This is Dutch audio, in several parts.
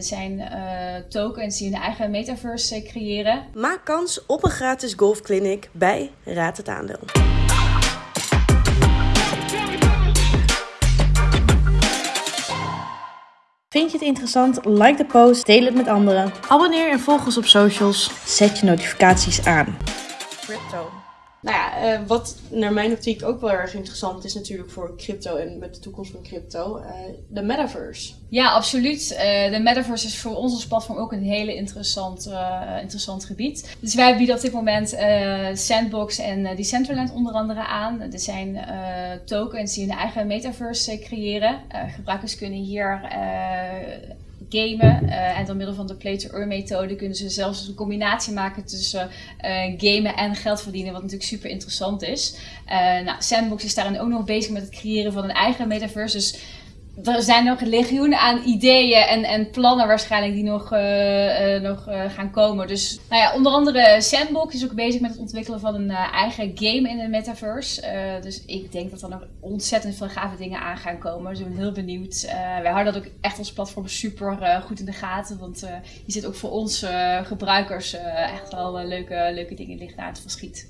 Dit zijn tokens die hun eigen metaverse creëren. Maak kans op een gratis golfclinic bij Raad het Aandeel. Vind je het interessant? Like de post, deel het met anderen. Abonneer en volg ons op socials. Zet je notificaties aan. Crypto. Nou ja, eh, wat naar mijn optiek ook wel erg interessant is natuurlijk voor crypto en met de toekomst van crypto, uh, de metaverse. Ja, absoluut. Uh, de metaverse is voor ons als platform ook een hele interessant, interessant gebied. Dus wij bieden op dit moment Sandbox en Decentraland onder andere aan. Er zijn tokens die hun eigen metaverse creëren. gebruikers kunnen hier gamen. Uh, en door middel van de play-to-earn methode kunnen ze zelfs een combinatie maken tussen uh, gamen en geld verdienen, wat natuurlijk super interessant is. Uh, nou, Sandbox is daarin ook nog bezig met het creëren van een eigen metaverse. Dus er zijn nog legioenen aan ideeën en, en plannen waarschijnlijk die nog, uh, uh, nog uh, gaan komen. Dus nou ja, onder andere Sandbox is ook bezig met het ontwikkelen van een eigen game in de metaverse. dus ik denk dat er nog ontzettend veel gave dingen aan gaan komen. Dus ik ben heel benieuwd. wij houden dat ook echt als platform super goed in de gaten. Want je zit ook voor ons gebruikers echt wel leuke, leuke dingen liggen aan het verschiet.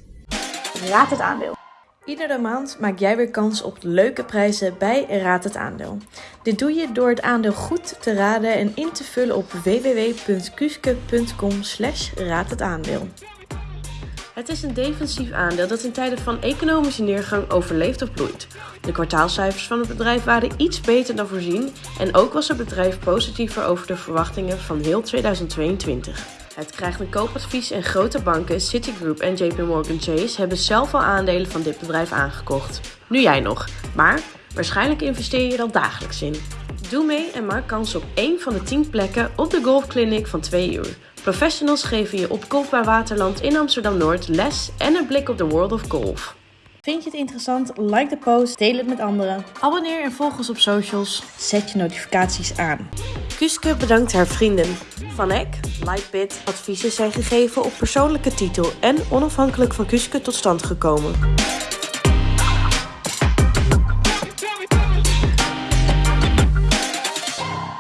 Raad het aandeel. Iedere maand maak jij weer kans op leuke prijzen bij Raad het Aandeel. Dit doe je door het aandeel goed te raden en in te vullen op www.kuske.com slash raad het aandeel. Het is een defensief aandeel dat in tijden van economische neergang overleeft of bloeit. De kwartaalcijfers van het bedrijf waren iets beter dan voorzien en ook was het bedrijf positiever over de verwachtingen van heel 2022. Het krijgt een koopadvies en grote banken Citigroup en JP Morgan Chase hebben zelf al aandelen van dit bedrijf aangekocht. Nu jij nog, maar waarschijnlijk investeer je er al dagelijks in. Doe mee en maak kans op één van de 10 plekken op de golfclinic van 2 uur. Professionals geven je op Golfbaar Waterland in Amsterdam-Noord les en een blik op de world of golf. Vind je het interessant? Like de post, deel het met anderen. Abonneer en volg ons op socials. Zet je notificaties aan. Kuske bedankt haar vrienden. Van Eck, Lightbit, adviezen zijn gegeven op persoonlijke titel en onafhankelijk van Kuske tot stand gekomen.